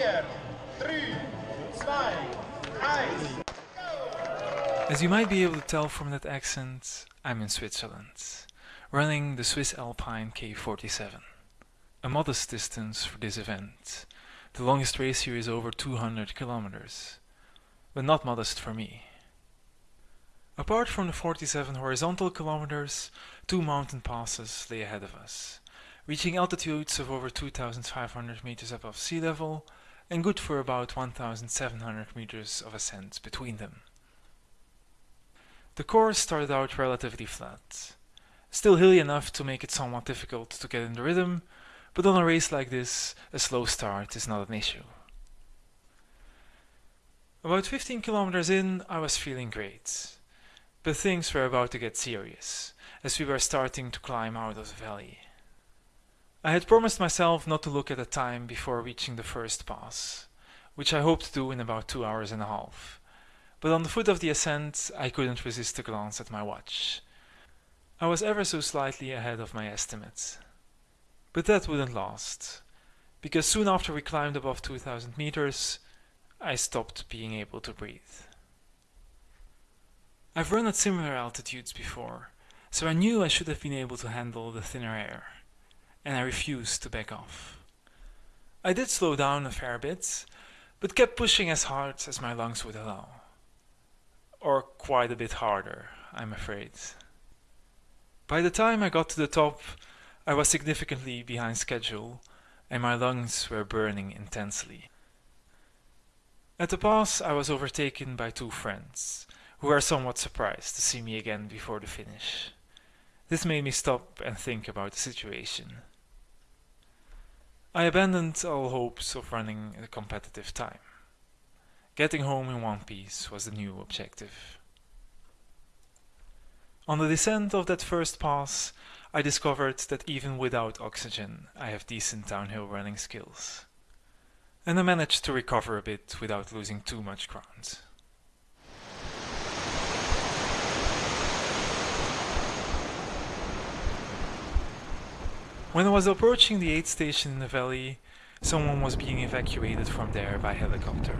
4, 3, 2, 1. As you might be able to tell from that accent, I'm in Switzerland, running the Swiss Alpine K47. A modest distance for this event. The longest race here is over 200 kilometers, but not modest for me. Apart from the 47 horizontal kilometers, two mountain passes lay ahead of us, reaching altitudes of over 2,500 meters above sea level and good for about 1,700 meters of ascent between them. The course started out relatively flat, still hilly enough to make it somewhat difficult to get in the rhythm, but on a race like this, a slow start is not an issue. About 15 kilometers in, I was feeling great, but things were about to get serious, as we were starting to climb out of the valley. I had promised myself not to look at the time before reaching the first pass, which I hoped to do in about two hours and a half, but on the foot of the ascent I couldn't resist a glance at my watch. I was ever so slightly ahead of my estimate. But that wouldn't last, because soon after we climbed above 2000 meters, I stopped being able to breathe. I've run at similar altitudes before, so I knew I should have been able to handle the thinner air, and I refused to back off. I did slow down a fair bit, but kept pushing as hard as my lungs would allow. Or quite a bit harder, I'm afraid. By the time I got to the top, I was significantly behind schedule, and my lungs were burning intensely. At the pass, I was overtaken by two friends, who were somewhat surprised to see me again before the finish. This made me stop and think about the situation. I abandoned all hopes of running a competitive time. Getting home in one piece was the new objective. On the descent of that first pass, I discovered that even without oxygen, I have decent downhill running skills. And I managed to recover a bit without losing too much ground. When I was approaching the aid station in the valley, someone was being evacuated from there by helicopter.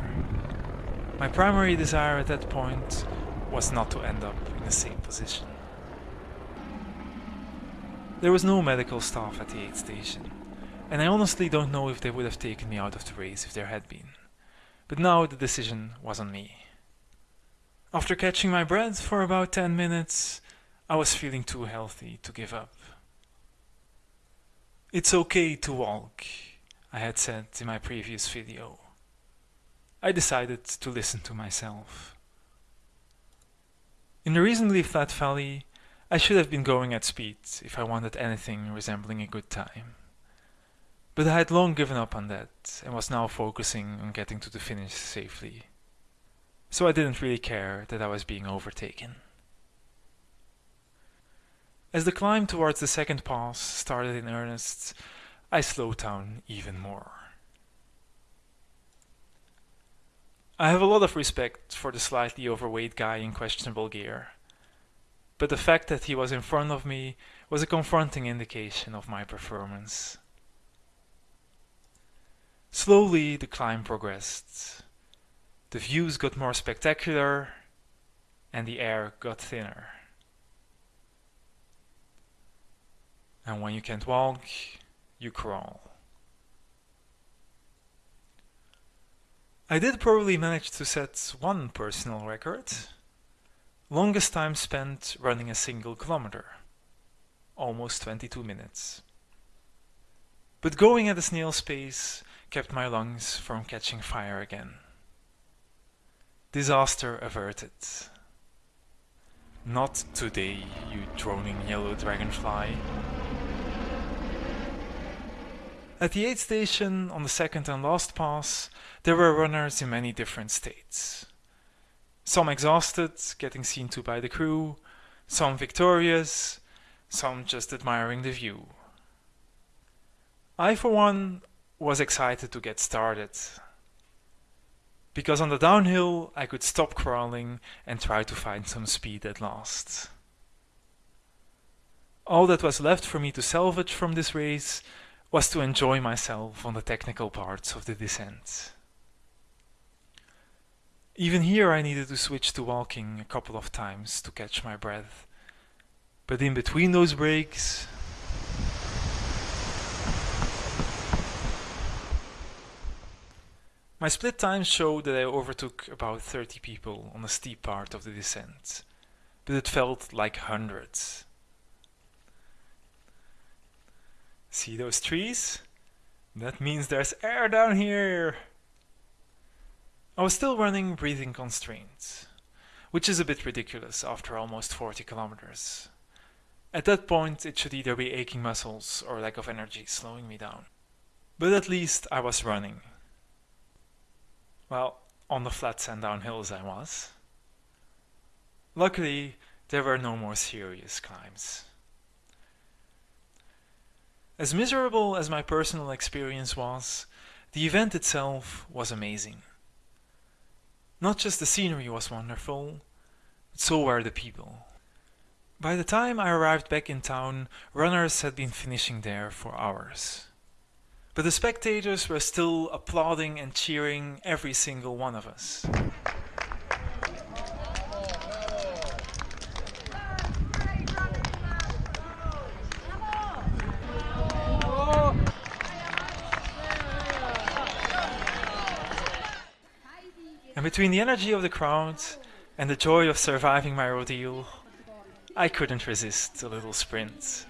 My primary desire at that point was not to end up in the same position. There was no medical staff at the aid station, and I honestly don't know if they would have taken me out of the race if there had been. But now the decision was on me. After catching my breath for about 10 minutes, I was feeling too healthy to give up. It's okay to walk, I had said in my previous video. I decided to listen to myself. In a reasonably flat valley, I should have been going at speed if I wanted anything resembling a good time. But I had long given up on that and was now focusing on getting to the finish safely. So I didn't really care that I was being overtaken. As the climb towards the second pass started in earnest, I slowed down even more. I have a lot of respect for the slightly overweight guy in questionable gear, but the fact that he was in front of me was a confronting indication of my performance. Slowly the climb progressed. The views got more spectacular and the air got thinner. And when you can't walk, you crawl. I did probably manage to set one personal record. Longest time spent running a single kilometer. Almost 22 minutes. But going at a snail's pace kept my lungs from catching fire again. Disaster averted. Not today, you droning yellow dragonfly. At the aid station on the second and last pass, there were runners in many different states. Some exhausted, getting seen to by the crew, some victorious, some just admiring the view. I for one was excited to get started. Because on the downhill I could stop crawling and try to find some speed at last. All that was left for me to salvage from this race was to enjoy myself on the technical parts of the descent. Even here I needed to switch to walking a couple of times to catch my breath. But in between those breaks, My split times showed that I overtook about 30 people on the steep part of the descent, but it felt like hundreds. See those trees? That means there's air down here! I was still running breathing constraints, which is a bit ridiculous after almost 40 kilometers. At that point it should either be aching muscles or lack of energy slowing me down. But at least I was running. Well, on the flats and downhills I was. Luckily, there were no more serious climbs. As miserable as my personal experience was, the event itself was amazing. Not just the scenery was wonderful, but so were the people. By the time I arrived back in town, runners had been finishing there for hours. But the spectators were still applauding and cheering every single one of us. And between the energy of the crowd and the joy of surviving my ordeal, I couldn't resist a little sprint.